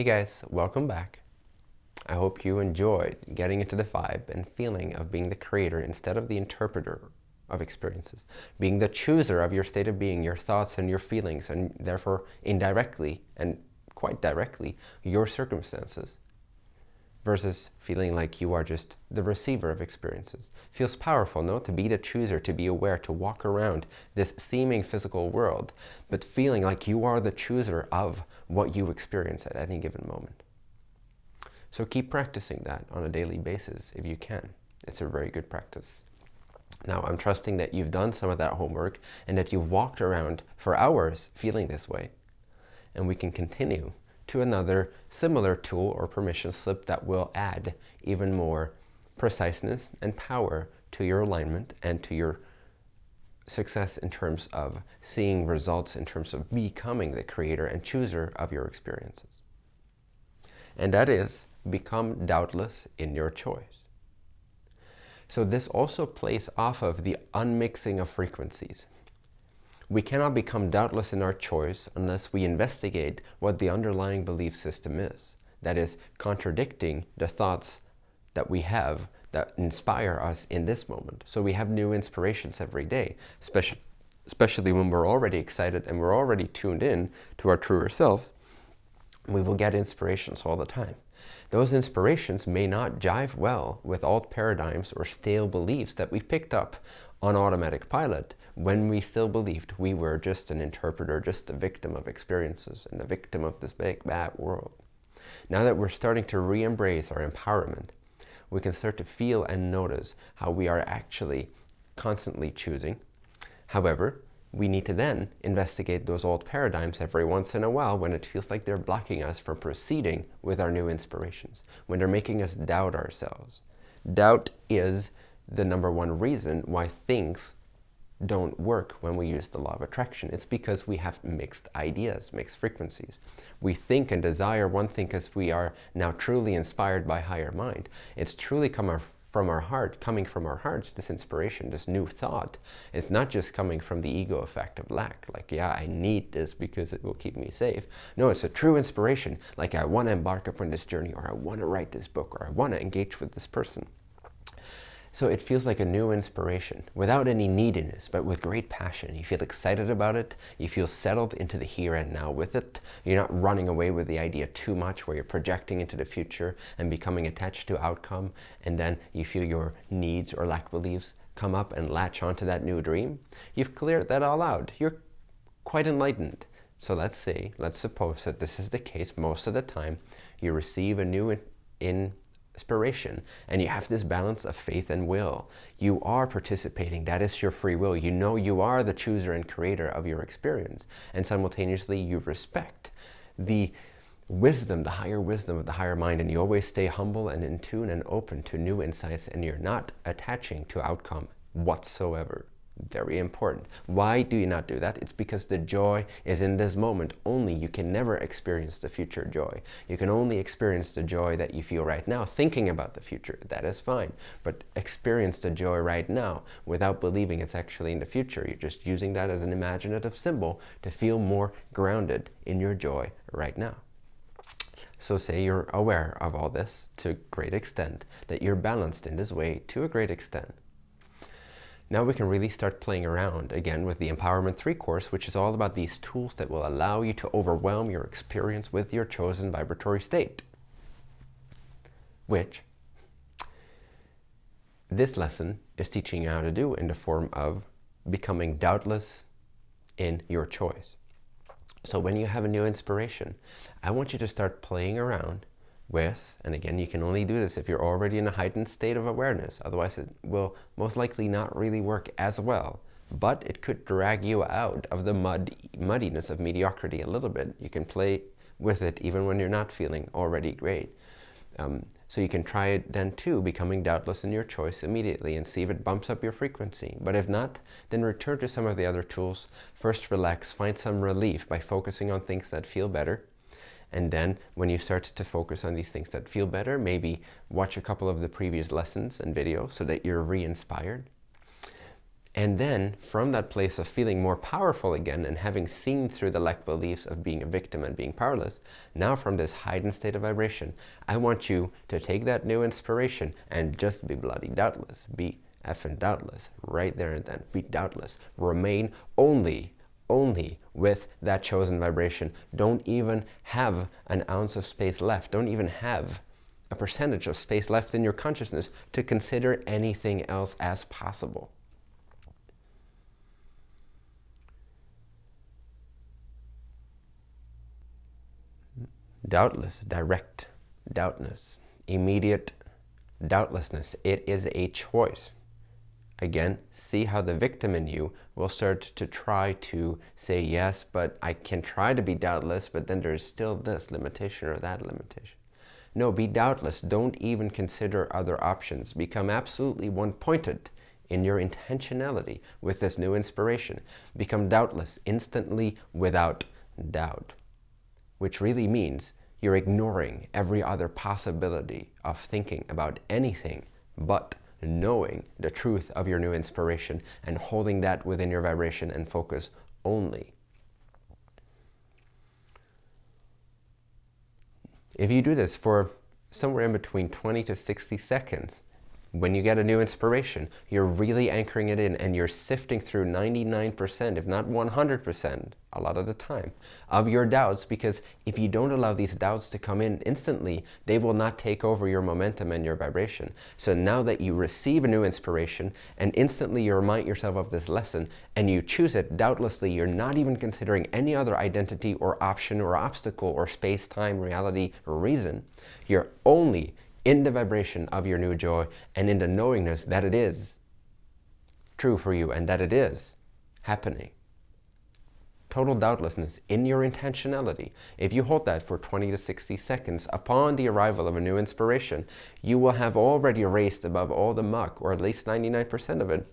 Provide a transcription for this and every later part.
Hey guys, welcome back. I hope you enjoyed getting into the vibe and feeling of being the creator instead of the interpreter of experiences. Being the chooser of your state of being, your thoughts and your feelings, and therefore indirectly and quite directly, your circumstances versus feeling like you are just the receiver of experiences. Feels powerful, no? To be the chooser, to be aware, to walk around this seeming physical world, but feeling like you are the chooser of what you experience at any given moment. So keep practicing that on a daily basis if you can. It's a very good practice. Now, I'm trusting that you've done some of that homework and that you've walked around for hours feeling this way. And we can continue to another similar tool or permission slip that will add even more preciseness and power to your alignment and to your success in terms of seeing results in terms of becoming the creator and chooser of your experiences. And that is become doubtless in your choice. So this also plays off of the unmixing of frequencies. We cannot become doubtless in our choice unless we investigate what the underlying belief system is. That is, contradicting the thoughts that we have that inspire us in this moment. So we have new inspirations every day, especially, especially when we're already excited and we're already tuned in to our truer selves. We will get inspirations all the time. Those inspirations may not jive well with old paradigms or stale beliefs that we picked up on automatic pilot when we still believed we were just an interpreter, just a victim of experiences and a victim of this big bad world. Now that we're starting to re-embrace our empowerment, we can start to feel and notice how we are actually constantly choosing. However, we need to then investigate those old paradigms every once in a while when it feels like they're blocking us from proceeding with our new inspirations, when they're making us doubt ourselves. Doubt is the number one reason why things don't work when we use the law of attraction. It's because we have mixed ideas, mixed frequencies. We think and desire one thing because we are now truly inspired by higher mind. It's truly come our, from our heart, coming from our hearts, this inspiration, this new thought. It's not just coming from the ego effect of lack, like, yeah, I need this because it will keep me safe. No, it's a true inspiration, like I want to embark upon this journey, or I want to write this book, or I want to engage with this person. So it feels like a new inspiration without any neediness, but with great passion. You feel excited about it. You feel settled into the here and now with it. You're not running away with the idea too much where you're projecting into the future and becoming attached to outcome. And then you feel your needs or lack beliefs come up and latch onto that new dream. You've cleared that all out. You're quite enlightened. So let's say, let's suppose that this is the case most of the time. You receive a new in, in inspiration and you have this balance of faith and will. You are participating. That is your free will. You know you are the chooser and creator of your experience. And simultaneously you respect the wisdom, the higher wisdom of the higher mind. And you always stay humble and in tune and open to new insights and you're not attaching to outcome whatsoever. Very important. Why do you not do that? It's because the joy is in this moment only. You can never experience the future joy. You can only experience the joy that you feel right now thinking about the future. That is fine. But experience the joy right now without believing it's actually in the future. You're just using that as an imaginative symbol to feel more grounded in your joy right now. So say you're aware of all this to a great extent, that you're balanced in this way to a great extent. Now we can really start playing around again with the Empowerment 3 course, which is all about these tools that will allow you to overwhelm your experience with your chosen vibratory state. Which this lesson is teaching you how to do in the form of becoming doubtless in your choice. So when you have a new inspiration, I want you to start playing around with, and again, you can only do this if you're already in a heightened state of awareness. Otherwise, it will most likely not really work as well. But it could drag you out of the mud, muddiness of mediocrity a little bit. You can play with it even when you're not feeling already great. Um, so you can try it then too, becoming doubtless in your choice immediately and see if it bumps up your frequency. But if not, then return to some of the other tools. First relax, find some relief by focusing on things that feel better and then when you start to focus on these things that feel better, maybe watch a couple of the previous lessons and videos so that you're re-inspired. And then, from that place of feeling more powerful again and having seen through the lack beliefs of being a victim and being powerless, now from this heightened state of vibration, I want you to take that new inspiration and just be bloody doubtless. Be effing doubtless. Right there and then. Be doubtless. Remain only, only with that chosen vibration. Don't even have an ounce of space left. Don't even have a percentage of space left in your consciousness to consider anything else as possible. doubtless, direct doubtness, immediate doubtlessness. It is a choice. Again, see how the victim in you will start to try to say, yes, but I can try to be doubtless, but then there's still this limitation or that limitation. No, be doubtless. Don't even consider other options. Become absolutely one-pointed in your intentionality with this new inspiration. Become doubtless instantly without doubt, which really means you're ignoring every other possibility of thinking about anything but knowing the truth of your new inspiration and holding that within your vibration and focus only. If you do this for somewhere in between 20 to 60 seconds, when you get a new inspiration, you're really anchoring it in and you're sifting through 99%, if not 100%, a lot of the time, of your doubts because if you don't allow these doubts to come in instantly, they will not take over your momentum and your vibration. So now that you receive a new inspiration and instantly you remind yourself of this lesson and you choose it, doubtlessly you're not even considering any other identity or option or obstacle or space-time reality or reason. You're only in the vibration of your new joy and in the knowingness that it is true for you and that it is happening. Total doubtlessness in your intentionality. If you hold that for 20 to 60 seconds upon the arrival of a new inspiration, you will have already erased above all the muck, or at least 99% of it,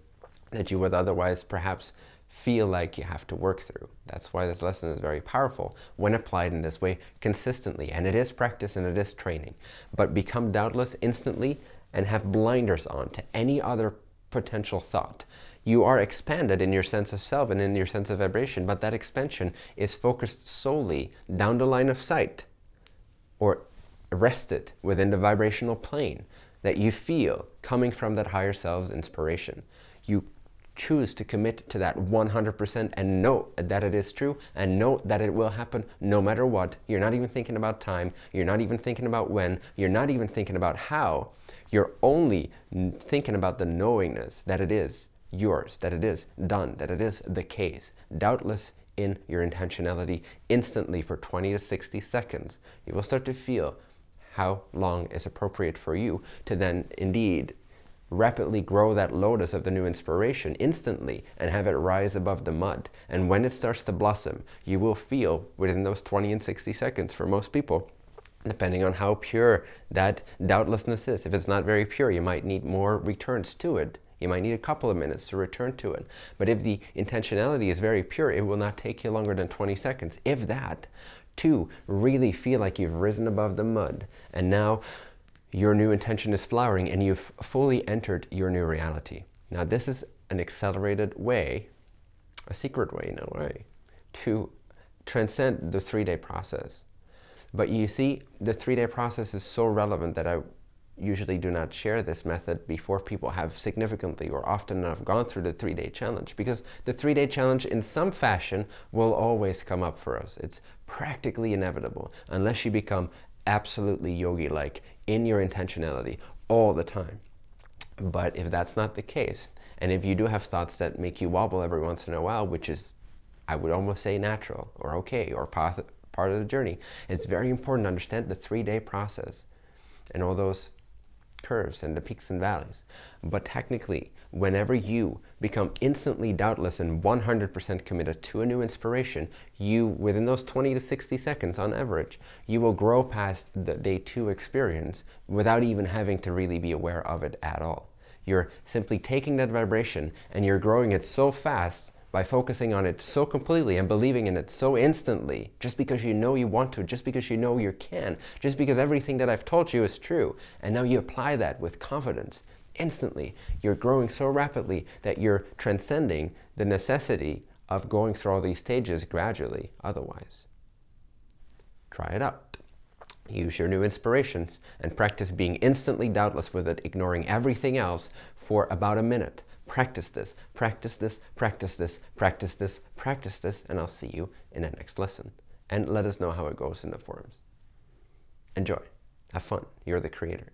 that you would otherwise perhaps feel like you have to work through. That's why this lesson is very powerful when applied in this way consistently. And it is practice and it is training. But become doubtless instantly and have blinders on to any other potential thought. You are expanded in your sense of self and in your sense of vibration, but that expansion is focused solely down the line of sight or rested within the vibrational plane that you feel coming from that higher self's inspiration. You choose to commit to that 100% and know that it is true and know that it will happen no matter what. You're not even thinking about time. You're not even thinking about when. You're not even thinking about how. You're only thinking about the knowingness that it is yours, that it is done, that it is the case. Doubtless in your intentionality instantly for 20 to 60 seconds. You will start to feel how long is appropriate for you to then indeed rapidly grow that lotus of the new inspiration instantly and have it rise above the mud. And when it starts to blossom, you will feel within those 20 and 60 seconds for most people, depending on how pure that doubtlessness is. If it's not very pure, you might need more returns to it. You might need a couple of minutes to return to it. But if the intentionality is very pure, it will not take you longer than 20 seconds, if that, to really feel like you've risen above the mud. And now your new intention is flowering and you've fully entered your new reality. Now this is an accelerated way, a secret way in a way, to transcend the three-day process. But you see, the three-day process is so relevant that I usually do not share this method before people have significantly or often enough gone through the three-day challenge because the three-day challenge in some fashion will always come up for us. It's practically inevitable unless you become absolutely yogi-like in your intentionality all the time. But if that's not the case, and if you do have thoughts that make you wobble every once in a while, which is, I would almost say natural or okay or part of the journey, it's very important to understand the three-day process and all those curves and the peaks and valleys. But technically, whenever you become instantly doubtless and 100% committed to a new inspiration, you, within those 20 to 60 seconds on average, you will grow past the day two experience without even having to really be aware of it at all. You're simply taking that vibration and you're growing it so fast by focusing on it so completely and believing in it so instantly, just because you know you want to, just because you know you can, just because everything that I've told you is true, and now you apply that with confidence instantly. You're growing so rapidly that you're transcending the necessity of going through all these stages gradually otherwise. Try it out. Use your new inspirations and practice being instantly doubtless with it, ignoring everything else for about a minute. Practice this, practice this, practice this, practice this, practice this, and I'll see you in the next lesson. And let us know how it goes in the forums. Enjoy. Have fun. You're the creator.